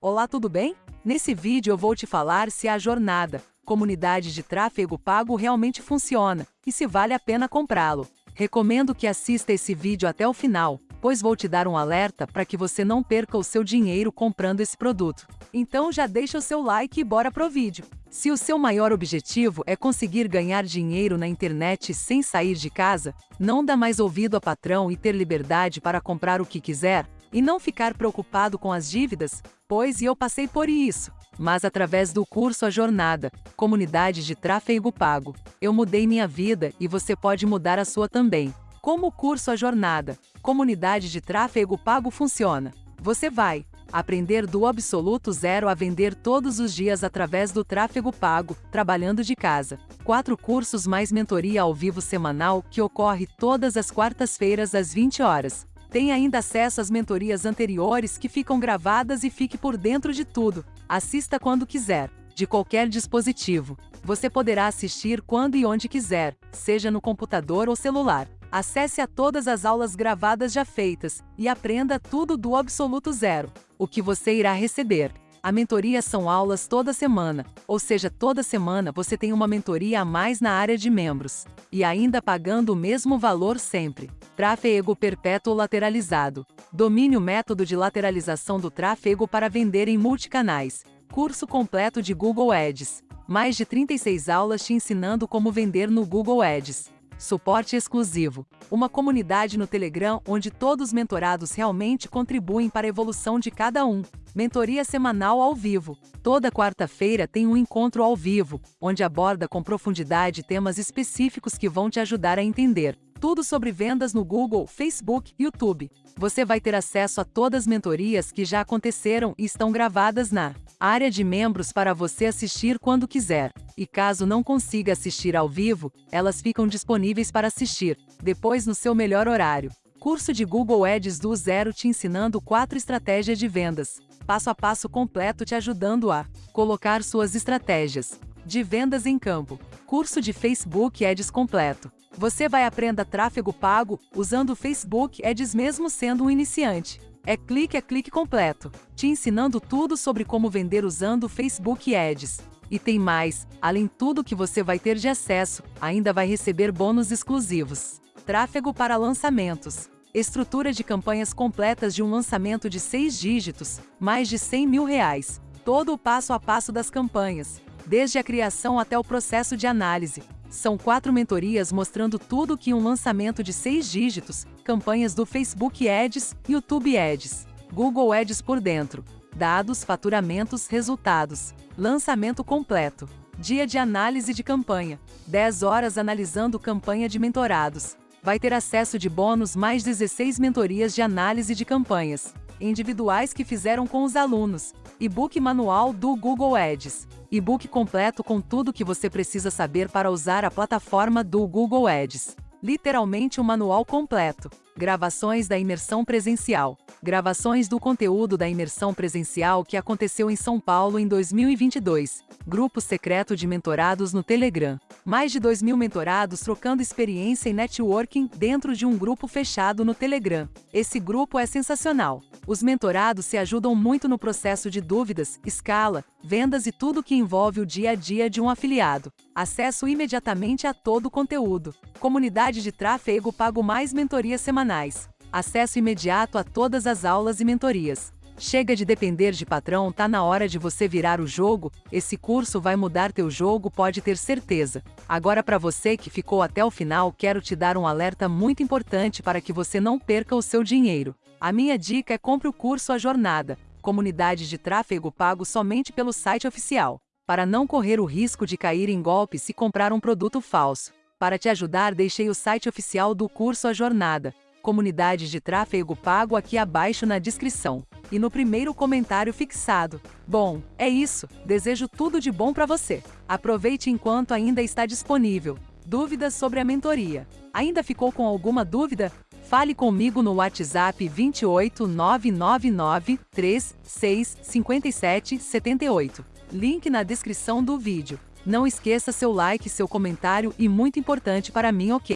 Olá, tudo bem? Nesse vídeo eu vou te falar se a jornada, comunidade de tráfego pago realmente funciona e se vale a pena comprá-lo. Recomendo que assista esse vídeo até o final, pois vou te dar um alerta para que você não perca o seu dinheiro comprando esse produto. Então já deixa o seu like e bora pro vídeo. Se o seu maior objetivo é conseguir ganhar dinheiro na internet sem sair de casa, não dá mais ouvido a patrão e ter liberdade para comprar o que quiser, e não ficar preocupado com as dívidas, pois eu passei por isso. Mas através do curso A Jornada, Comunidade de Tráfego Pago, eu mudei minha vida e você pode mudar a sua também. Como o curso A Jornada, Comunidade de Tráfego Pago funciona? Você vai aprender do absoluto zero a vender todos os dias através do tráfego pago, trabalhando de casa. Quatro cursos mais mentoria ao vivo semanal que ocorre todas as quartas-feiras às 20 horas. Tem ainda acesso às mentorias anteriores que ficam gravadas e fique por dentro de tudo. Assista quando quiser, de qualquer dispositivo. Você poderá assistir quando e onde quiser, seja no computador ou celular. Acesse a todas as aulas gravadas já feitas e aprenda tudo do absoluto zero. O que você irá receber. A mentoria são aulas toda semana, ou seja, toda semana você tem uma mentoria a mais na área de membros. E ainda pagando o mesmo valor sempre. Tráfego perpétuo lateralizado. Domine o método de lateralização do tráfego para vender em multicanais. Curso completo de Google Ads. Mais de 36 aulas te ensinando como vender no Google Ads. Suporte exclusivo. Uma comunidade no Telegram onde todos os mentorados realmente contribuem para a evolução de cada um. Mentoria semanal ao vivo. Toda quarta-feira tem um encontro ao vivo, onde aborda com profundidade temas específicos que vão te ajudar a entender tudo sobre vendas no Google, Facebook YouTube. Você vai ter acesso a todas as mentorias que já aconteceram e estão gravadas na área de membros para você assistir quando quiser. E caso não consiga assistir ao vivo, elas ficam disponíveis para assistir, depois no seu melhor horário. Curso de Google Ads do zero te ensinando quatro estratégias de vendas. Passo a passo completo te ajudando a colocar suas estratégias de vendas em campo. Curso de Facebook Ads completo. Você vai aprender tráfego pago usando o Facebook Ads mesmo sendo um iniciante. É clique a é clique completo, te ensinando tudo sobre como vender usando o Facebook Ads. E tem mais, além tudo que você vai ter de acesso, ainda vai receber bônus exclusivos. Tráfego para lançamentos. Estrutura de campanhas completas de um lançamento de seis dígitos, mais de 100 mil reais. Todo o passo a passo das campanhas, desde a criação até o processo de análise. São quatro mentorias mostrando tudo que um lançamento de seis dígitos, campanhas do Facebook Ads, YouTube Ads, Google Ads por dentro, dados, faturamentos, resultados, lançamento completo, dia de análise de campanha, 10 horas analisando campanha de mentorados. Vai ter acesso de bônus mais 16 mentorias de análise de campanhas, individuais que fizeram com os alunos, e-book manual do Google Ads, e-book completo com tudo que você precisa saber para usar a plataforma do Google Ads. Literalmente um manual completo. Gravações da imersão presencial. Gravações do conteúdo da imersão presencial que aconteceu em São Paulo em 2022. Grupo secreto de mentorados no Telegram. Mais de 2 mil mentorados trocando experiência e networking dentro de um grupo fechado no Telegram. Esse grupo é sensacional. Os mentorados se ajudam muito no processo de dúvidas, escala, vendas e tudo que envolve o dia a dia de um afiliado. Acesso imediatamente a todo o conteúdo. Comunidade de tráfego pago mais mentorias semanais. Acesso imediato a todas as aulas e mentorias. Chega de depender de patrão, tá na hora de você virar o jogo. Esse curso vai mudar teu jogo, pode ter certeza. Agora para você que ficou até o final, quero te dar um alerta muito importante para que você não perca o seu dinheiro. A minha dica é compre o curso A Jornada, comunidade de tráfego pago somente pelo site oficial, para não correr o risco de cair em golpe se comprar um produto falso. Para te ajudar, deixei o site oficial do curso A Jornada, comunidade de tráfego pago aqui abaixo na descrição e no primeiro comentário fixado. Bom, é isso. Desejo tudo de bom para você. Aproveite enquanto ainda está disponível. Dúvidas sobre a mentoria? Ainda ficou com alguma dúvida? Fale comigo no WhatsApp 28 999 36 57 78. Link na descrição do vídeo. Não esqueça seu like, seu comentário e muito importante para mim, ok?